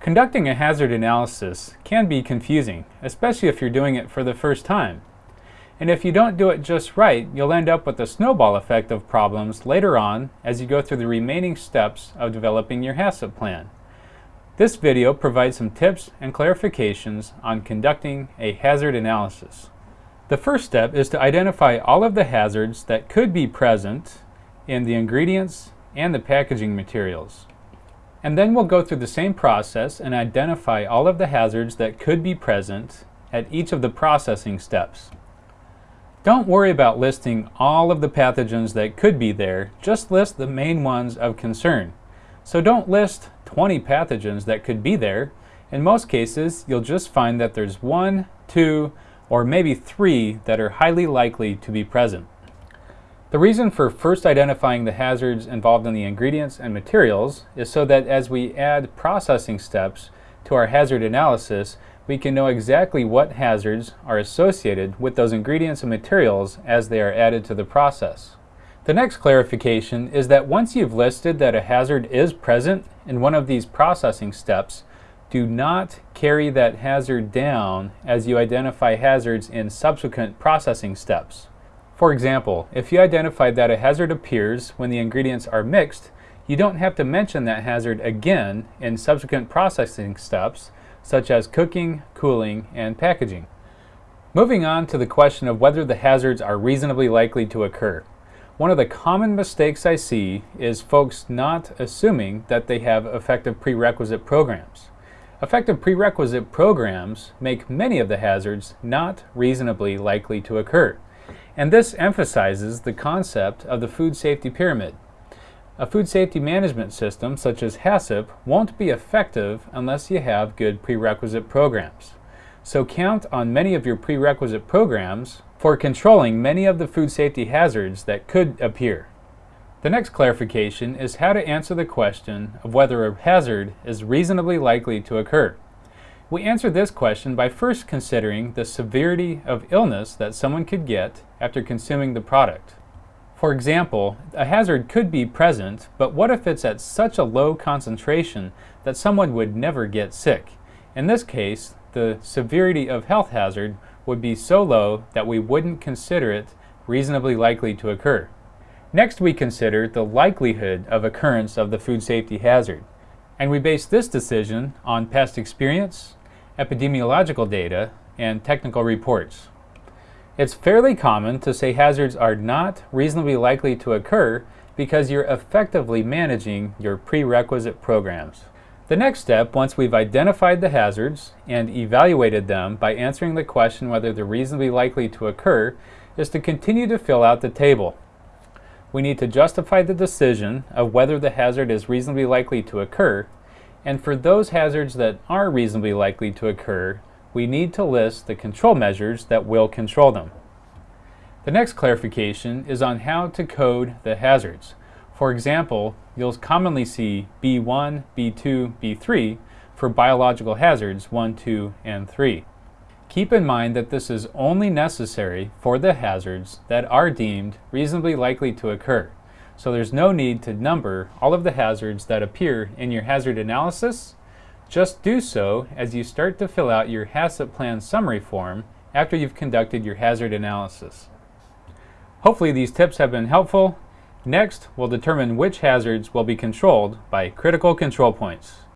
Conducting a hazard analysis can be confusing, especially if you're doing it for the first time. And if you don't do it just right, you'll end up with a snowball effect of problems later on as you go through the remaining steps of developing your HACCP plan. This video provides some tips and clarifications on conducting a hazard analysis. The first step is to identify all of the hazards that could be present in the ingredients and the packaging materials. And then we'll go through the same process and identify all of the hazards that could be present at each of the processing steps. Don't worry about listing all of the pathogens that could be there, just list the main ones of concern. So don't list 20 pathogens that could be there. In most cases, you'll just find that there's one, two, or maybe three that are highly likely to be present. The reason for first identifying the hazards involved in the ingredients and materials is so that as we add processing steps to our hazard analysis, we can know exactly what hazards are associated with those ingredients and materials as they are added to the process. The next clarification is that once you've listed that a hazard is present in one of these processing steps, do not carry that hazard down as you identify hazards in subsequent processing steps. For example, if you identified that a hazard appears when the ingredients are mixed, you don't have to mention that hazard again in subsequent processing steps such as cooking, cooling, and packaging. Moving on to the question of whether the hazards are reasonably likely to occur. One of the common mistakes I see is folks not assuming that they have effective prerequisite programs. Effective prerequisite programs make many of the hazards not reasonably likely to occur. And this emphasizes the concept of the food safety pyramid. A food safety management system such as HACCP won't be effective unless you have good prerequisite programs. So count on many of your prerequisite programs for controlling many of the food safety hazards that could appear. The next clarification is how to answer the question of whether a hazard is reasonably likely to occur. We answer this question by first considering the severity of illness that someone could get after consuming the product. For example, a hazard could be present, but what if it's at such a low concentration that someone would never get sick? In this case, the severity of health hazard would be so low that we wouldn't consider it reasonably likely to occur. Next, we consider the likelihood of occurrence of the food safety hazard. And we base this decision on past experience, epidemiological data, and technical reports. It's fairly common to say hazards are not reasonably likely to occur because you're effectively managing your prerequisite programs. The next step, once we've identified the hazards and evaluated them by answering the question whether they're reasonably likely to occur, is to continue to fill out the table. We need to justify the decision of whether the hazard is reasonably likely to occur, and for those hazards that are reasonably likely to occur, we need to list the control measures that will control them. The next clarification is on how to code the hazards. For example, you'll commonly see B1, B2, B3 for biological hazards 1, 2, and 3. Keep in mind that this is only necessary for the hazards that are deemed reasonably likely to occur. So there's no need to number all of the hazards that appear in your hazard analysis just do so as you start to fill out your HACCP plan summary form after you've conducted your hazard analysis. Hopefully these tips have been helpful. Next, we'll determine which hazards will be controlled by critical control points.